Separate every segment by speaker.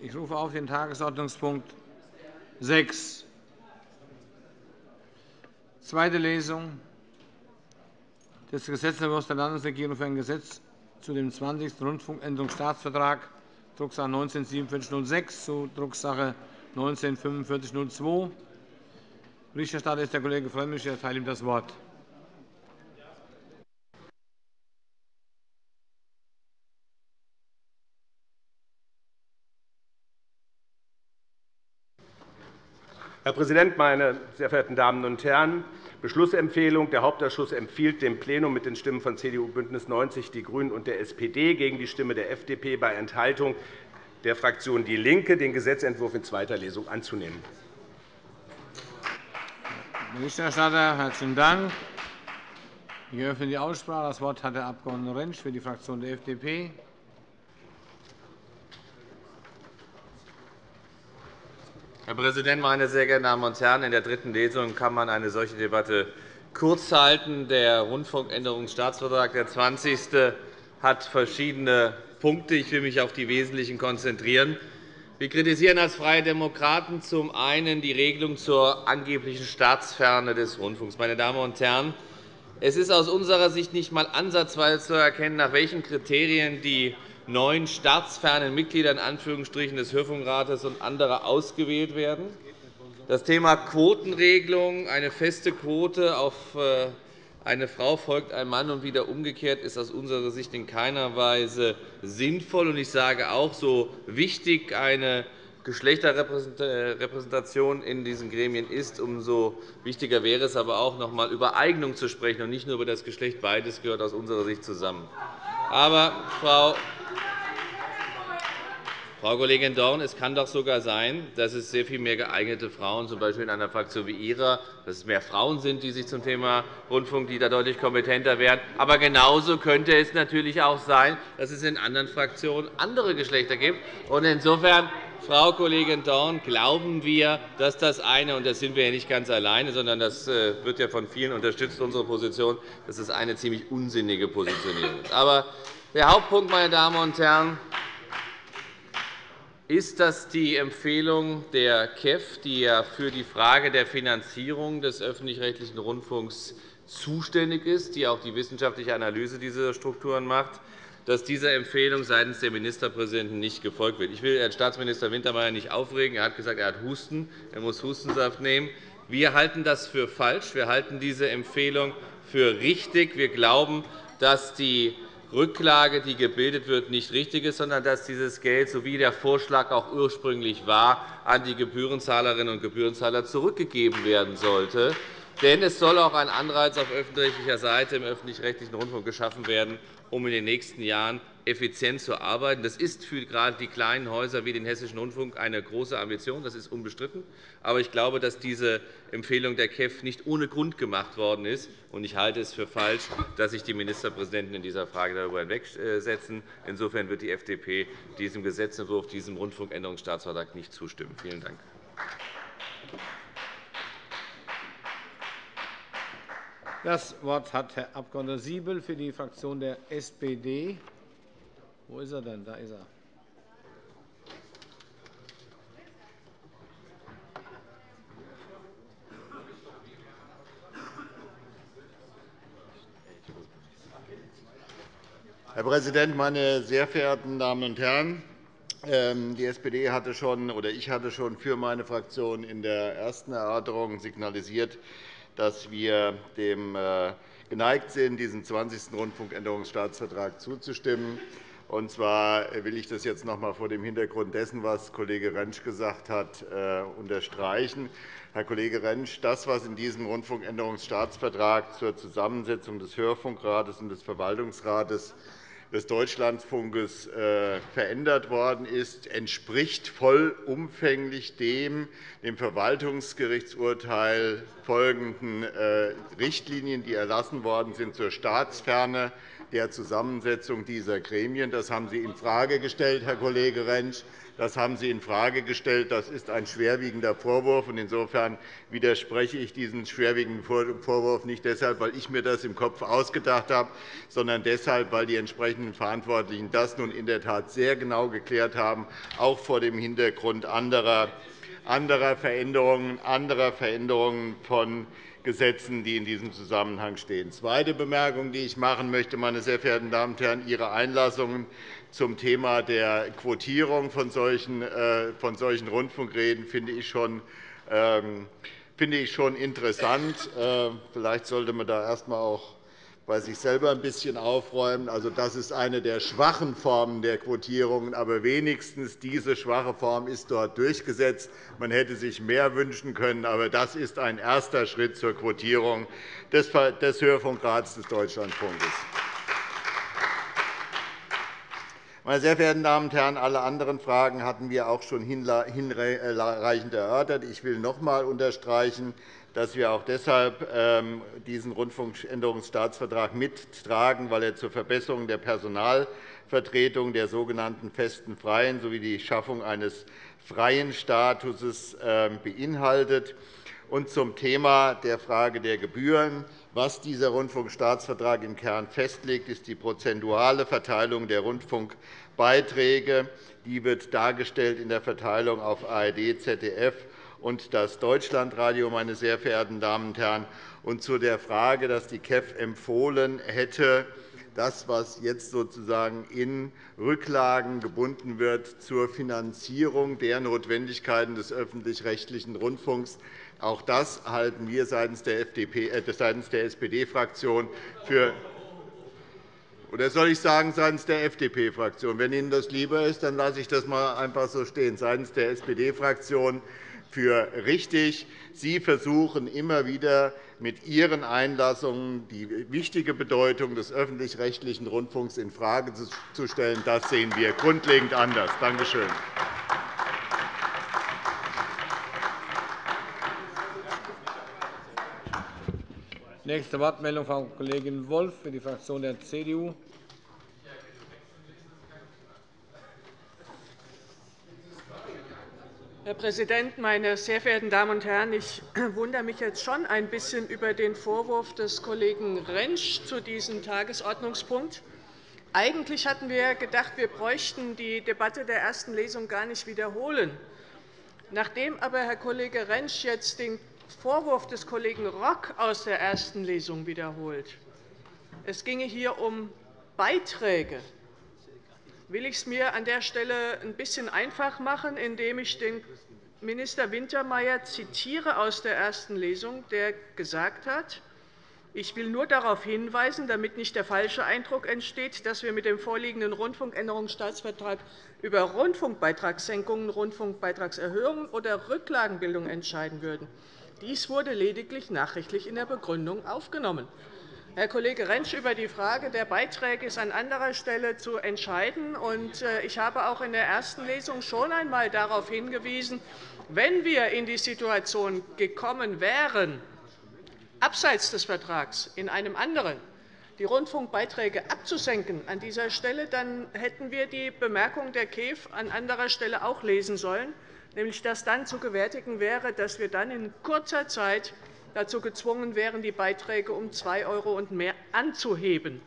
Speaker 1: Ich rufe auf den Tagesordnungspunkt 6. Zweite Lesung des Gesetzentwurfs der Landesregierung für ein Gesetz zu dem 20. Rundfunkänderungsstaatsvertrag, Drucksache 19 4706 zu Drucksache 19 4502. Berichterstatter ist der Kollege Frömmrich. Ich erteile ihm das Wort.
Speaker 2: Herr Präsident, meine sehr verehrten Damen und Herren! Beschlussempfehlung. Der Hauptausschuss empfiehlt dem Plenum mit den Stimmen von CDU, BÜNDNIS 90 die GRÜNEN und der SPD gegen die Stimme der FDP bei Enthaltung der Fraktion DIE LINKE, den Gesetzentwurf in zweiter Lesung anzunehmen.
Speaker 1: Berichterstatter, herzlichen Dank. Ich eröffne die Aussprache. Das Wort hat der Abg. Rentsch für die Fraktion der FDP.
Speaker 3: Herr Präsident, meine sehr geehrten Damen und Herren! In der dritten Lesung kann man eine solche Debatte kurz halten. Der Rundfunkänderungsstaatsvertrag, der 20. hat verschiedene Punkte. Ich will mich auf die wesentlichen konzentrieren. Wir kritisieren als Freie Demokraten zum einen die Regelung zur angeblichen Staatsferne des Rundfunks. Meine Damen und Herren, es ist aus unserer Sicht nicht einmal ansatzweise zu erkennen, nach welchen Kriterien die neun staatsfernen Mitglieder des Hörfunkrates und andere ausgewählt werden. Das Thema Quotenregelung, eine feste Quote auf äh, eine Frau folgt ein Mann und wieder umgekehrt, ist aus unserer Sicht in keiner Weise sinnvoll. Ich sage auch, so wichtig eine Geschlechterrepräsentation in diesen Gremien ist, umso wichtiger wäre es aber auch, noch einmal über Eignung zu sprechen und nicht nur über das Geschlecht. Beides gehört aus unserer Sicht zusammen. Aber, Frau Frau Kollegin Dorn, es kann doch sogar sein, dass es sehr viel mehr geeignete Frauen, z. B. in einer Fraktion wie Ihrer, dass es mehr Frauen sind, die sich zum Thema Rundfunk, die da deutlich kompetenter wären. Aber genauso könnte es natürlich auch sein, dass es in anderen Fraktionen andere Geschlechter gibt. Insofern, Frau Kollegin Dorn, glauben wir, dass das eine, und das sind wir ja nicht ganz alleine, sondern das äh, wird ja von vielen unterstützt, unsere Position, dass es eine ziemlich unsinnige Positionierung ist. Aber der Hauptpunkt, meine Damen und Herren, ist das die Empfehlung der KEF, die ja für die Frage der Finanzierung des öffentlich-rechtlichen Rundfunks zuständig ist, die auch die wissenschaftliche Analyse dieser Strukturen macht, dass dieser Empfehlung seitens der Ministerpräsidenten nicht gefolgt wird. Ich will Herrn Staatsminister Wintermeyer nicht aufregen. Er hat gesagt, er hat Husten. Er muss Hustensaft nehmen. Wir halten das für falsch. Wir halten diese Empfehlung für richtig. Wir glauben, dass die Rücklage, die gebildet wird, nicht richtig ist, sondern dass dieses Geld, so wie der Vorschlag auch ursprünglich war, an die Gebührenzahlerinnen und Gebührenzahler zurückgegeben werden sollte. Denn es soll auch ein Anreiz auf öffentlich-rechtlicher Seite im öffentlich-rechtlichen Rundfunk geschaffen werden, um in den nächsten Jahren effizient zu arbeiten. Das ist für gerade die kleinen Häuser wie den Hessischen Rundfunk eine große Ambition. Das ist unbestritten. Aber ich glaube, dass diese Empfehlung der KEF nicht ohne Grund gemacht worden ist. Ich halte es für falsch, dass sich die Ministerpräsidenten in dieser Frage darüber hinwegsetzen. Insofern wird die FDP diesem Gesetzentwurf, diesem Rundfunkänderungsstaatsvertrag nicht zustimmen. Vielen Dank.
Speaker 1: Das Wort hat Herr Abg. Siebel für die Fraktion der SPD. Wo ist er denn? Da ist er.
Speaker 4: Herr Präsident, meine sehr verehrten Damen und Herren! Ähm, die SPD hatte schon, oder ich hatte schon für meine Fraktion in der ersten Erörterung signalisiert, dass wir dem äh, geneigt sind, diesem 20. Rundfunkänderungsstaatsvertrag zuzustimmen. Und zwar will ich das jetzt noch einmal vor dem Hintergrund dessen, was Kollege Rentsch gesagt hat, äh, unterstreichen. Herr Kollege Rentsch, das, was in diesem Rundfunkänderungsstaatsvertrag zur Zusammensetzung des Hörfunkrates und des Verwaltungsrates des Deutschlandfunkes äh, verändert worden ist, entspricht vollumfänglich dem dem Verwaltungsgerichtsurteil folgenden äh, Richtlinien, die erlassen worden sind zur Staatsferne der Zusammensetzung dieser Gremien. Das haben Sie infrage gestellt, Herr Kollege Rentsch. Das haben Sie infrage gestellt. Das ist ein schwerwiegender Vorwurf. Insofern widerspreche ich diesem schwerwiegenden Vorwurf nicht deshalb, weil ich mir das im Kopf ausgedacht habe, sondern deshalb, weil die entsprechenden Verantwortlichen das nun in der Tat sehr genau geklärt haben, auch vor dem Hintergrund anderer Veränderungen, anderer Veränderungen von Gesetzen, die in diesem Zusammenhang stehen. Zweite Bemerkung, die ich machen möchte, meine sehr verehrten Damen und Herren, Ihre Einlassungen zum Thema der Quotierung von solchen, äh, von solchen Rundfunkreden finde ich schon ähm, finde ich schon interessant. Äh, vielleicht sollte man da erst einmal auch bei sich selber ein bisschen aufräumen. Also, das ist eine der schwachen Formen der Quotierungen, aber wenigstens diese schwache Form ist dort durchgesetzt. Man hätte sich mehr wünschen können, aber das ist ein erster Schritt zur Quotierung des Hörfunkrats des Deutschlandfunkes. Meine sehr verehrten Damen und Herren, alle anderen Fragen hatten wir auch schon hinreichend erörtert. Ich will noch einmal unterstreichen, dass wir auch deshalb ähm, diesen Rundfunkänderungsstaatsvertrag mittragen, weil er zur Verbesserung der Personalvertretung der sogenannten festen Freien sowie die Schaffung eines freien Statuses ähm, beinhaltet. Und zum Thema der Frage der Gebühren. Was dieser Rundfunkstaatsvertrag im Kern festlegt, ist die prozentuale Verteilung der Rundfunkbeiträge. Die wird dargestellt in der Verteilung auf ARD, ZDF und das Deutschlandradio, meine sehr verehrten Damen und Herren. Und zu der Frage, dass die KEF empfohlen hätte, das, was jetzt sozusagen in Rücklagen gebunden wird zur Finanzierung der Notwendigkeiten des öffentlich-rechtlichen Rundfunks, auch das halten wir seitens der, äh, der SPD-Fraktion für oder soll ich sagen, seitens der FDP-Fraktion? Wenn Ihnen das lieber ist, dann lasse ich das einfach so stehen. Seitens der SPD-Fraktion für richtig. Sie versuchen immer wieder mit Ihren Einlassungen die wichtige Bedeutung des öffentlich-rechtlichen Rundfunks infrage zu stellen. Das sehen wir grundlegend anders. Danke schön.
Speaker 1: Nächste Wortmeldung, Frau Kollegin Wolff für die Fraktion der CDU.
Speaker 5: Herr Präsident, meine sehr verehrten Damen und Herren! Ich wundere mich jetzt schon ein bisschen über den Vorwurf des Kollegen Rentsch zu diesem Tagesordnungspunkt. Eigentlich hatten wir gedacht, wir bräuchten die Debatte der ersten Lesung gar nicht wiederholen. Nachdem aber Herr Kollege Rentsch jetzt den Vorwurf des Kollegen Rock aus der ersten Lesung wiederholt. Es ginge hier um Beiträge. Will ich es mir an der Stelle ein bisschen einfach machen, indem ich den Minister Wintermeyer zitiere aus der ersten Lesung, der gesagt hat, ich will nur darauf hinweisen, damit nicht der falsche Eindruck entsteht, dass wir mit dem vorliegenden Rundfunkänderungsstaatsvertrag über Rundfunkbeitragssenkungen, Rundfunkbeitragserhöhungen oder Rücklagenbildung entscheiden würden. Dies wurde lediglich nachrichtlich in der Begründung aufgenommen. Herr Kollege Rentsch, über die Frage der Beiträge ist an anderer Stelle zu entscheiden. Äh, ich habe auch in der ersten Lesung schon einmal darauf hingewiesen, wenn wir in die Situation gekommen wären, abseits des Vertrags in einem anderen die Rundfunkbeiträge abzusenken an dieser Stelle, dann hätten wir die Bemerkung der KEF an anderer Stelle auch lesen sollen nämlich dass dann zu gewärtigen wäre, dass wir dann in kurzer Zeit dazu gezwungen wären, die Beiträge um 2 € und mehr anzuheben.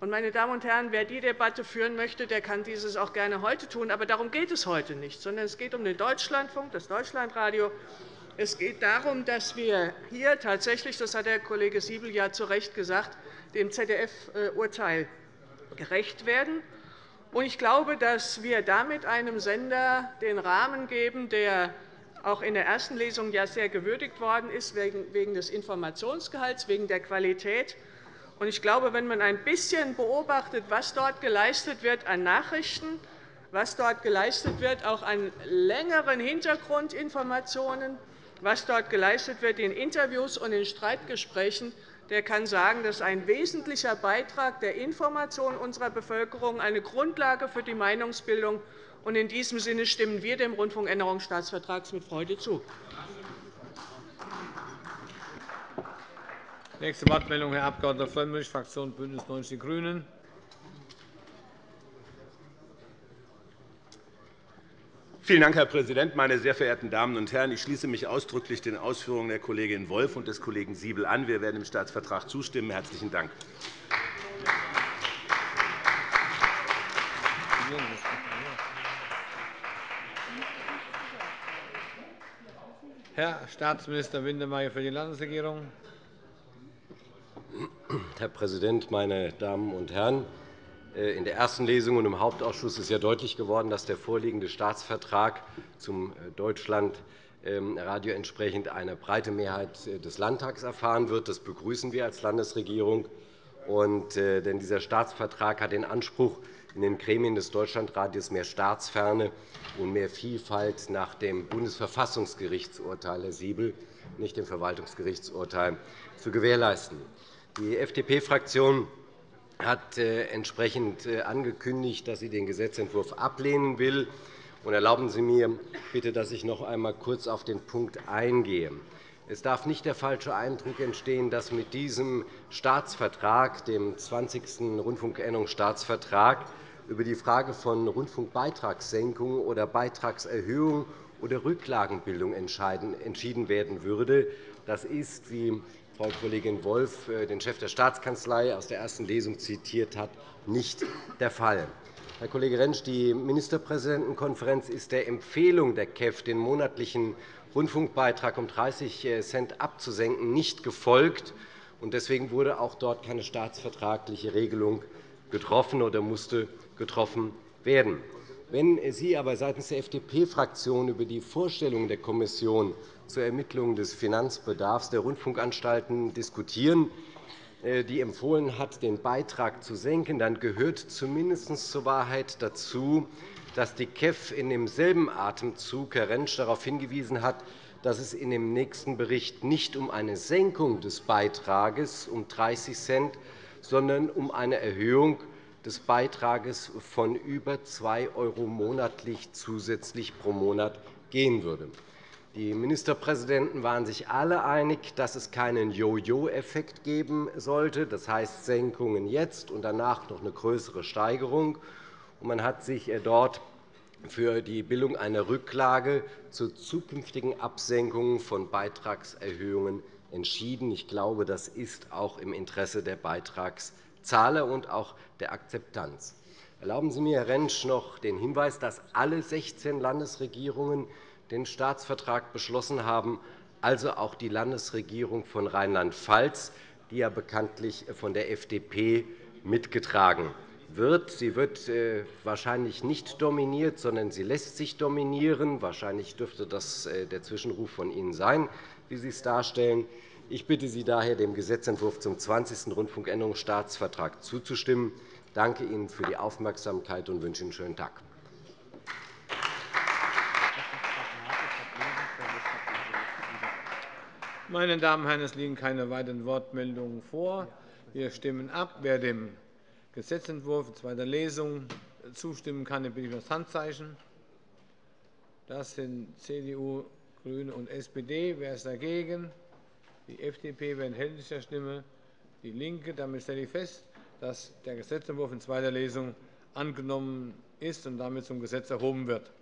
Speaker 5: Meine Damen und Herren, wer die Debatte führen möchte, der kann dieses auch gerne heute tun. Aber darum geht es heute nicht, sondern es geht um den Deutschlandfunk, das Deutschlandradio. Es geht darum, dass wir hier tatsächlich, das hat der Kollege Siebel ja zu Recht gesagt, dem ZDF-Urteil gerecht werden. Ich glaube, dass wir damit einem Sender den Rahmen geben, der auch in der ersten Lesung ja sehr gewürdigt worden ist, wegen des Informationsgehalts, wegen der Qualität. Ich glaube, wenn man ein bisschen beobachtet, was dort geleistet wird an Nachrichten, was dort geleistet wird, auch an längeren Hintergrundinformationen, was dort geleistet wird in Interviews und in Streitgesprächen, der kann sagen, das ist ein wesentlicher Beitrag der Information unserer Bevölkerung, eine Grundlage für die Meinungsbildung. In diesem Sinne stimmen wir dem Rundfunkänderungsstaatsvertrag mit Freude zu.
Speaker 1: Nächste Wortmeldung, Herr Abg. Frömmrich, Fraktion BÜNDNIS 90 die GRÜNEN.
Speaker 2: Vielen Dank, Herr Präsident, meine sehr verehrten Damen und Herren! Ich schließe mich ausdrücklich den Ausführungen der Kollegin Wolff und des Kollegen Siebel an. Wir werden dem Staatsvertrag zustimmen. – Herzlichen Dank.
Speaker 1: Herr Staatsminister Windemeyer für die Landesregierung.
Speaker 6: Herr Präsident, meine Damen und Herren! Äh, in der ersten Lesung und im Hauptausschuss ist ja deutlich geworden, dass der vorliegende Staatsvertrag zum äh, Deutschlandradio ähm, entsprechend eine breite Mehrheit äh, des Landtags erfahren wird. Das begrüßen wir als Landesregierung. denn dieser Staatsvertrag hat den Anspruch, in den Gremien des Deutschlandradios mehr Staatsferne und mehr Vielfalt nach dem Bundesverfassungsgerichtsurteil, Herr Siebel, nicht dem Verwaltungsgerichtsurteil, zu gewährleisten. Die FDP-Fraktion hat äh, entsprechend äh, angekündigt, dass sie den Gesetzentwurf ablehnen will. Erlauben Sie mir bitte, dass ich noch einmal kurz auf den Punkt eingehe. Es darf nicht der falsche Eindruck entstehen, dass mit diesem Staatsvertrag, dem 20. Rundfunkänderungsstaatsvertrag, über die Frage von Rundfunkbeitragssenkung oder Beitragserhöhung oder Rücklagenbildung entschieden werden würde. Das ist, wie Frau Kollegin Wolff äh, den Chef der Staatskanzlei aus der ersten Lesung zitiert hat, nicht der Fall. Herr Kollege Rentsch, die Ministerpräsidentenkonferenz ist der Empfehlung der KEF, den monatlichen Rundfunkbeitrag um 30 äh, Cent abzusenken, nicht gefolgt. Deswegen wurde auch dort keine staatsvertragliche Regelung getroffen oder musste getroffen werden. Wenn Sie aber seitens der FDP-Fraktion über die Vorstellungen der Kommission zur Ermittlung des Finanzbedarfs der Rundfunkanstalten diskutieren, äh, die empfohlen hat, den Beitrag zu senken, dann gehört zumindest zur Wahrheit dazu, dass die KEF in demselben Atemzug Herr Rentsch darauf hingewiesen hat, dass es in dem nächsten Bericht nicht um eine Senkung des Beitrags um 30 Cent, sondern um eine Erhöhung des Beitrags von über 2 € monatlich zusätzlich pro Monat gehen würde. Die Ministerpräsidenten waren sich alle einig, dass es keinen Jo-Jo-Effekt geben sollte, das heißt Senkungen jetzt und danach noch eine größere Steigerung. Man hat sich äh, dort für die Bildung einer Rücklage zur zukünftigen Absenkung von Beitragserhöhungen entschieden. Ich glaube, das ist auch im Interesse der Beitragszahler und auch der Akzeptanz. Erlauben Sie mir, Herr Rentsch, noch den Hinweis, dass alle 16 Landesregierungen den Staatsvertrag beschlossen haben, also auch die Landesregierung von Rheinland-Pfalz, die ja bekanntlich von der FDP mitgetragen wird. Sie wird äh, wahrscheinlich nicht dominiert, sondern sie lässt sich dominieren. Wahrscheinlich dürfte das äh, der Zwischenruf von Ihnen sein, wie Sie es darstellen. Ich bitte Sie daher, dem Gesetzentwurf zum 20. Rundfunkänderungsstaatsvertrag zuzustimmen. Ich danke Ihnen für die Aufmerksamkeit und wünsche Ihnen einen schönen Tag.
Speaker 1: Meine Damen und Herren, es liegen keine weiteren Wortmeldungen vor. Wir stimmen ab. Wer dem Gesetzentwurf in zweiter Lesung zustimmen kann, bitte ich um das Handzeichen. Das sind CDU, GRÜNE und SPD. Wer ist dagegen? Die FDP. Wer enthält der Stimme? Die LINKE. Damit stelle ich fest, dass der Gesetzentwurf in zweiter Lesung angenommen ist und damit zum Gesetz erhoben wird.